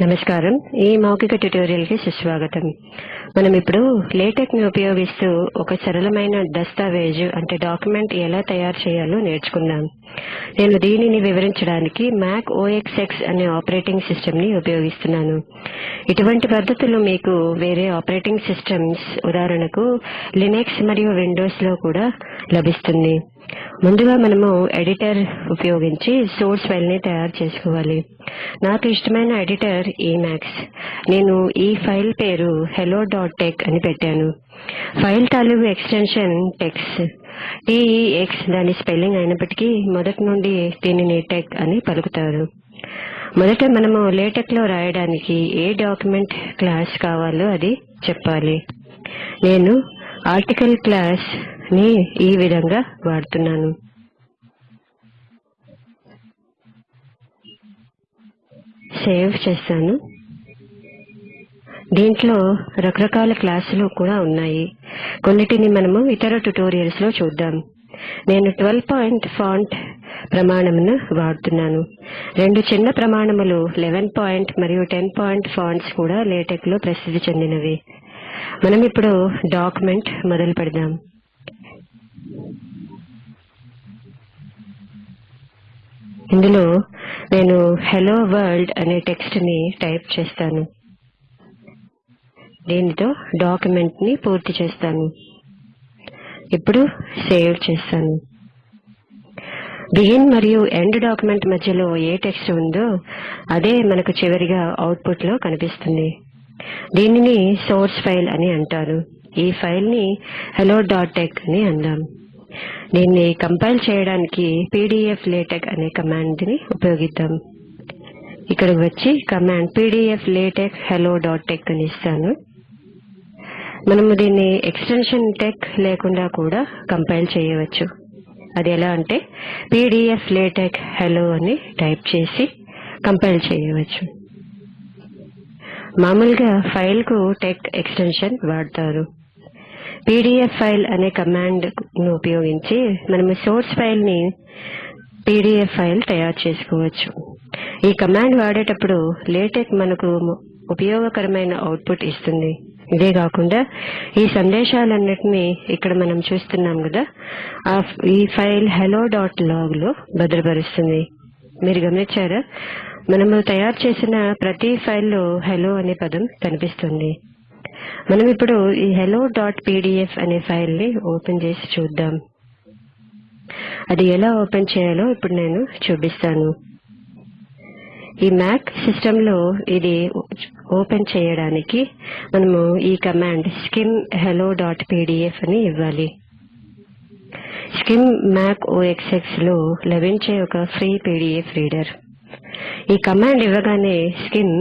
నమస్కారం. ఈ మౌఖిక ట్యుటోరియల్కి సుస్వాగతం. మనం ఇప్పుడు లేటెక్ని ఉపయోగిస్తూ ఒక సరళమైన దస్తావేజు అంటే డాక్యుమెంట్ ఎలా తయారు చేయాలో నేర్చుకుందాం. నేను దీనిని వివరించడానికి మ్యాక్ ఓఎక్స్ఎక్స్ అనే ఆపరేటింగ్ సిస్టమ్ని ఉపయోగిస్తున్నాను. ఇటువంటి పద్ధతులు మీకు వేరే ఆపరేటింగ్ సిస్టమ్స్ ఉదాహరణకు లినక్స్ మరియు విండోస్లో కూడా లభిస్తుంది. ముందుగా మనము ఎడిటర్ ఉపయోగించి సోర్స్ ఫైల్ని తయారు చేసుకోవాలి. నాకు ఇష్టమైన ఎడిటర్ ఈమాక్స్ నేను ఈ ఫైల్ పేరు హెలో డాట్ టెక్ అని పెట్టాను. ఫైల్ తాలూకు ఎక్స్టెన్షన్ టెక్స్ టీఈఎక్స్ దాని స్పెల్లింగ్ అయినప్పటికీ మొదటి నుండి దీనిని టెక్ అని పలుకుతారు. మొదట మనము లేటెక్లో రాయడానికి ఏ డాక్యుమెంట్ క్లాస్ కావాలో అది చెప్పాలి. నేను ఆర్టికల్ క్లాస్ ని ఈ విధంగా వాడుతున్నాను. సేవ్ చేస్తాను దీంట్లో రకరకాల క్లాసులు కూడా ఉన్నాయి. కొన్నిటిని మనము ఇతర ట్యుటోరియల్స్లో చూద్దాం. నేను ట్వెల్వ్ పాయింట్ ఫాంట్ ప్రమాణమును వాడుతున్నాను. రెండు చిన్న ప్రమాణములు లెవెన్ పాయింట్ మరియు టెన్ పాయింట్ ఫాంట్స్ కూడా లేటెక్లో ప్రసిద్ధి చెందినవి. మనం ఇప్పుడు డాక్యుమెంట్ మొదలు పెడదాం. ఇందులో నేను హలో వరల్డ్ అనే టెక్స్ట్ని టైప్ చేస్తాను. దీనితో డాక్యుమెంట్ని పూర్తి చేస్తాను. ఇప్పుడు సేవ్ చేస్తాను. బిగిన్ మరియు ఎండ్ డాక్యుమెంట్ మధ్యలో ఏ టెక్స్ట్ ఉందో అదే మనకు చివరిగా అవుట్పుట్లో కనిపిస్తుంది. దీనిని సోర్స్ ఫైల్ అని అంటారు. ఈ ఫైల్ని హలో డాట్ టెక్ అని అందాం. దీన్ని కంపైల్ చేయడానికి పీడిఎఫ్ లేటెక్ అనే కమాండ్ని ఉపయోగిద్దాం. ఇక్కడికి వచ్చి command PDF LaTeX hello dot tex అని ఇస్తాను. మనము దీన్ని ఎక్స్టెన్షన్ టెక్ లేకుండా కూడా కంపైల్ చేయవచ్చు. అది ఎలా అంటే పీడిఎఫ్ లేటెక్ హలో అని టైప్ చేసి కంపైల్ చేయవచ్చు. మామూలుగా ఫైల్కు టెక్ ఎక్స్టెన్షన్ వాడతారు. పీడిఎఫ్ ఫైల్ అనే కమాండ్ను ఉపయోగించి మనము సోర్స్ ఫైల్ని పీడిఎఫ్ ఫైల్ తయారు చేసుకోవచ్చు. ఈ కమాండ్ వాడేటప్పుడు లేటెక్ మనకు ఉపయోగకరమైన అవుట్పుట్ ఇస్తుంది. ఇదే కాకుండా ఈ సందేశాలన్నిటిని ఇక్కడ మనం చూస్తున్నాం కదా ఆ ఈ ఫైల్ హెలో డాట్ లాగ్లో భద్రపరుస్తుంది. మీరు గమనించారా? మనము తయారు చేసిన ప్రతి ఫైల్లో హెలో అనే పదం కనిపిస్తుంది. మనం ఇప్పుడు ఈ హెలో డాట్ పీడిఎఫ్ అనే ఫైల్ని ఓపెన్ చేసి చూద్దాం. అది ఎలా ఓపెన్ చేయాలో ఇప్పుడు నేను చూపిస్తాను. ఈ మ్యాక్ సిస్టమ్లో ఇది ఓపెన్ చేయడానికి మనము ఈ command Skim hello dot PDF అని ఇవ్వాలి స్కిమ్ మ్యాక్ ఓఎక్స్ఎక్స్లో లభించే ఒక ఫ్రీ పీడిఎఫ్ రీడర్ ఈ కమాండ్ ఇవ్వగానే స్కిమ్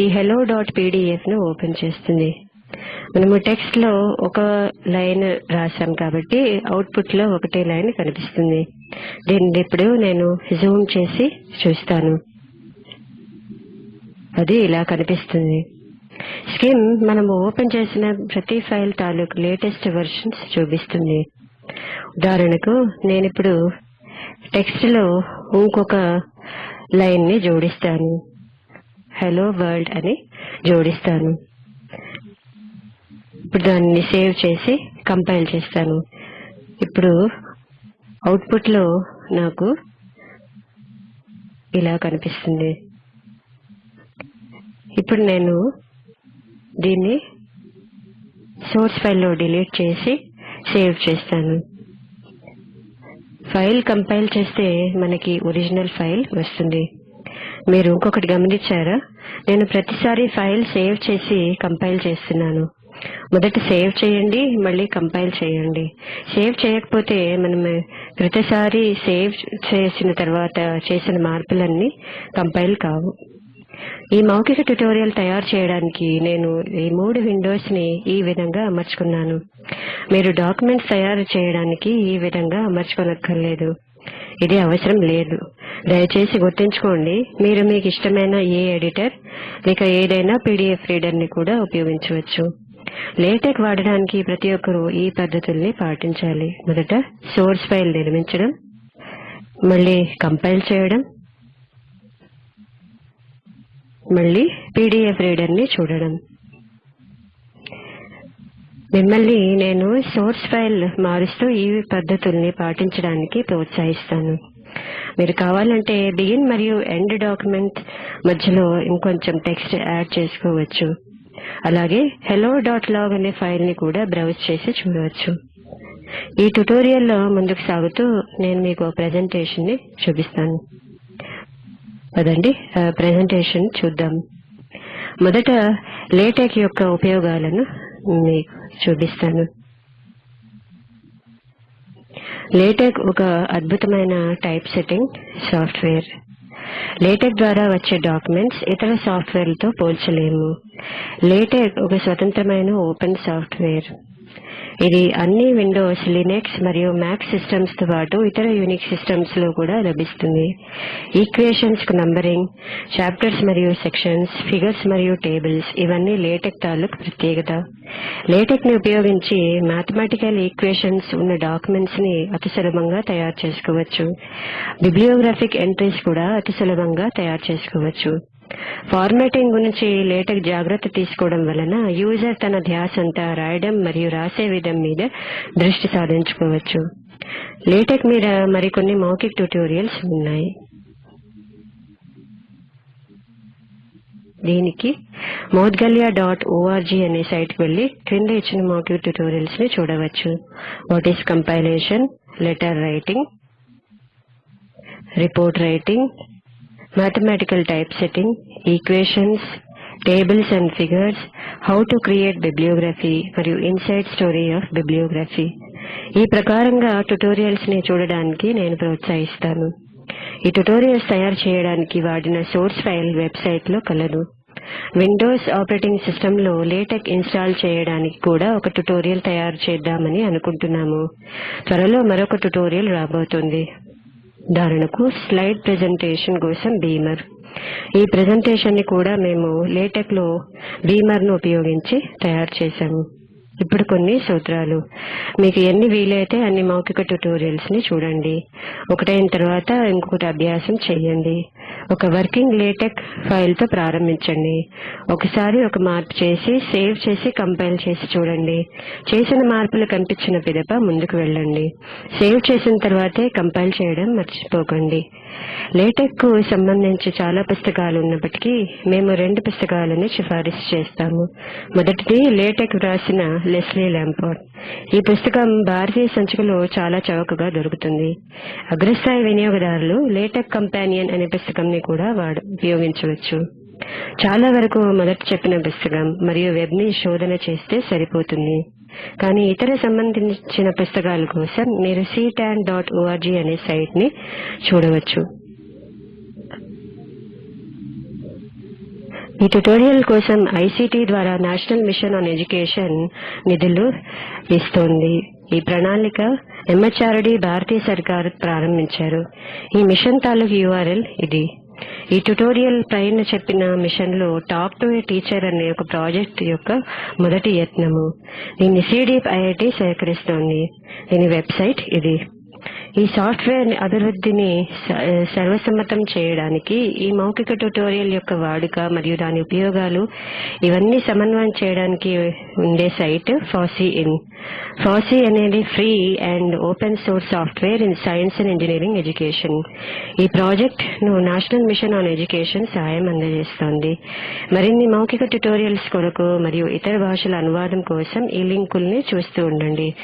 ఈ హెలో డాట్ పీడిఎఫ్ను ఓపెన్ చేస్తుంది. మనము టెక్స్ట్లో ఒక లైన్ రాసాం కాబట్టి అవుట్పుట్లో ఒకటే లైన్ కనిపిస్తుంది. దీన్ని ఇప్పుడు నేను జూమ్ చేసి చూస్తాను. అది ఇలా కనిపిస్తుంది. స్కిమ్ మనము ఓపెన్ చేసిన ప్రతి ఫైల్ తాలూకు లేటెస్ట్ వెర్షన్స్ చూపిస్తుంది. ఉదాహరణకు నేను ఇప్పుడు టెక్స్ట్లో ఇంకొక లైన్ని జోడిస్తాను. హలో వరల్డ్ అని జోడిస్తాను. ఇప్పుడు దాన్ని సేవ్ చేసి కంపైల్ చేస్తాను. ఇప్పుడు అవుట్పుట్లో నాకు ఇలా కనిపిస్తుంది. ఇప్పుడు నేను దీన్ని సోర్స్ ఫైల్లో డిలీట్ చేసి సేవ్ చేస్తాను. ఫైల్ కంపైల్ చేస్తే మనకి ఒరిజినల్ ఫైల్ వస్తుంది. మీరు ఇంకొకటి గమనించారా? నేను ప్రతిసారి ఫైల్ సేవ్ చేసి కంపైల్ చేస్తున్నాను. మొదట సేవ్ చేయండి మళ్ళీ కంపైల్ చేయండి. సేవ్ చేయకపోతే మనం ప్రతిసారి సేవ్ చేసిన తర్వాత చేసిన మార్పులన్నీ కంపైల్ కావు. ఈ మౌఖిక ట్యుటోరియల్ తయారు చేయడానికి నేను ఈ మూడు విండోస్ని ఈ విధంగా అమర్చుకున్నాను. మీరు డాక్యుమెంట్స్ తయారు చేయడానికి ఈ విధంగా అమర్చుకోనక్కర్లేదు. ఇది అవసరం లేదు. దయచేసి గుర్తుంచుకోండి మీరు మీకు ఇష్టమైన ఏ ఎడిటర్ లేక ఏదైనా పీడిఎఫ్ రీడర్ని కూడా ఉపయోగించవచ్చు. లేటెక్ వాడడానికి ప్రతి ఒక్కరూ ఈ పద్ధతుల్ని పాటించాలి. మొదట సోర్స్ ఫైల్ నిర్మించడం మళ్ళీ కంపైల్ చేయడం మళ్ళీ పీడిఎఫ్ రీడర్ని చూడడం. మిమ్మల్ని నేను సోర్స్ ఫైల్ మారుస్తూ ఈ పద్ధతుల్ని పాటించడానికి ప్రోత్సహిస్తాను. మీరు కావాలంటే బిగిన్ మరియు ఎండ్ డాక్యుమెంట్ మధ్యలో ఇంకొంచెం టెక్స్ట్ యాడ్ చేసుకోవచ్చు. అలాగే హెలో డాట్ లాగ్ అనే ఫైల్ని కూడా బ్రౌజ్ చేసి చూడవచ్చు. ఈ ట్యుటోరియల్లో ముందుకు సాగుతూ నేను మీకు ప్రెజెంటేషన్ని చూపిస్తాను. పదండి ప్రెజెంటేషన్ చూద్దాం. మొదట లేటెక్ యొక్క ఉపయోగాలను మీకు చూపిస్తాను. లేటెక్ ఒక అద్భుతమైన టైప్ సెట్టింగ్ సాఫ్ట్వేర్ లేటెక్ ద్వారా వచ్చే డాక్యుమెంట్స్ ఇతర సాఫ్ట్వేర్లతో పోల్చలేము. లేటెక్ ఒక స్వతంత్రమైన ఓపెన్ సాఫ్ట్వేర్ ఇది అన్ని విండోస్ లినక్స్ మరియు మ్యాక్ సిస్టమ్స్తో పాటు ఇతర యూనిక్ సిస్టమ్స్లో కూడా లభిస్తుంది. ఈక్వేషన్స్కు నంబరింగ్ చాప్టర్స్ మరియు సెక్షన్స్ ఫిగర్స్ మరియు టేబుల్స్ ఇవన్నీ లేటెక్ తాలూకు ప్రత్యేకత. లేటెక్ని ఉపయోగించి మ్యాథమెటికల్ ఈక్వేషన్స్ ఉన్న డాక్యుమెంట్స్ని అతి సులభంగా తయారు చేసుకోవచ్చు. బిబ్లియోగ్రాఫిక్ ఎంట్రీస్ కూడా అతి సులభంగా తయారు చేసుకోవచ్చు. ఫార్మాటింగ్ గురించి లేటెక్ జాగ్రత్త తీసుకోవడం వలన యూజర్ తన ధ్యాసంతా రాయడం మరియు రాసే విధం మీద దృష్టి సాధించుకోవచ్చు. లేటెక్ మీద మరికొన్ని మౌఖిక ట్యుటోరియల్స్ ఉన్నాయి. దీనికి మౌద్గల్య డాట్ ఓఆర్జీ అనే సైట్కి వెళ్ళి క్రింద ఇచ్చిన మౌఖిక ట్యుటోరియల్స్ని చూడవచ్చు. What is compilation letter writing report writing mathematical typesetting, equations, tables and figures, how to create bibliography మరియు ఇన్సైడ్ స్టోరీ ఆఫ్ బిబ్లియోగ్రఫీ ఈ ప్రకారంగా ట్యుటోరియల్స్ని చూడడానికి నేను ప్రోత్సహిస్తాను. ఈ ట్యుటోరియల్స్ తయారు చేయడానికి వాడిన సోర్స్ ఫైల్ వెబ్సైట్లో కలదు విండోస్ ఆపరేటింగ్ సిస్టమ్లో లేటెక్ ఇన్స్టాల్ చేయడానికి కూడా ఒక ట్యుటోరియల్ తయారు చేద్దామని అనుకుంటున్నాము. త్వరలో మరొక ట్యుటోరియల్ రాబోతుంది. ఉదాహరణకు స్లైడ్ ప్రెజెంటేషన్ కోసం బీమర్. ఈ ప్రెజెంటేషన్ని కూడా మేము లేటెక్లో బీమర్ను ఉపయోగించి తయారు చేశాము. ఇప్పుడు కొన్ని సూత్రాలు. మీకు ఎన్ని వీలైతే అన్ని మౌఖిక ట్యుటోరియల్స్ని చూడండి. ఒకటైన తర్వాత ఇంకొకటి అభ్యాసం చేయండి. ఒక వర్కింగ్ లేటెక్ ఫైల్తో ప్రారంభించండి. ఒకసారి ఒక మార్పు చేసి సేవ్ చేసి కంపైల్ చేసి చూడండి. చేసిన మార్పులు కనిపించిన పిదప ముందుకు వెళ్ళండి. సేవ్ చేసిన తర్వాతే కంపైల్ చేయడం మర్చిపోకండి. లేటెక్కు సంబంధించి చాలా పుస్తకాలు ఉన్నప్పటికీ మేము రెండు పుస్తకాలను సిఫారసు చేస్తాము. మొదటిది లేటెక్ వ్రాసిన లెస్లీ ల్యాంపార్డ్ ఈ పుస్తకం భారతీయ సంచికలో చాలా చౌకగా దొరుకుతుంది. అగ్రస్థాయి వినియోగదారులు లేటెక్ కంపానియన్ అనే పుస్తకం పుస్తకంని కూడా ఉపయోగించవచ్చు. చాలా వరకు మొదట చెప్పిన పుస్తకం మరియు వెబ్ని శోధన చేస్తే సరిపోతుంది. కానీ ఇతర సంబంధించిన పుస్తకాల కోసం మీరు సిటాన్ డాట్ ఓఆర్జీ అనే సైట్ని చూడవచ్చు. ఈ ట్యుటోరియల్ కోసం ఐసీటీ ద్వారా నేషనల్ మిషన్ ఆన్ ఎడ్యుకేషన్ నిధులు ఇస్తోంది. ఈ ప్రణాళిక ఎంహెచ్ఆర్డి భారతీయ సర్కార్ ప్రారంభించారు. ఈ మిషన్ తాలూకు యూఆర్ఎల్ ఇది. ఈ ట్యుటోరియల్ పైన చెప్పిన మిషన్లో టాక్ టు ఏ టీచర్ అనే ఒక ప్రాజెక్ట్ యొక్క మొదటి యత్నము. దీన్ని సిడిప్ ఐఐటి సేకరిస్తోంది. దీని వెబ్సైట్ ఇది. ఈ సాఫ్ట్వేర్ అభివృద్ధిని స- సర్వసమ్మతం చేయడానికి ఈ మౌఖిక ట్యుటోరియల్ యొక్క వాడుక మరియు దాని ఉపయోగాలు ఇవన్నీ సమన్వయం చేయడానికి ఉండే సైట్ ఫాసీ ఇన్. FOSI అనేది free and open source software in science and engineering education ఈ ప్రాజెక్ట్ను నేషనల్ మిషన్ ఆన్ ఎడ్యుకేషన్ సహాయం అందజేస్తోంది. మరిన్ని మౌఖిక ట్యుటోరియల్స్ కొరకు మరియు ఇతర భాషల అనువాదం కోసం ఈ లింకుల్ని చూస్తూ ఉండండి.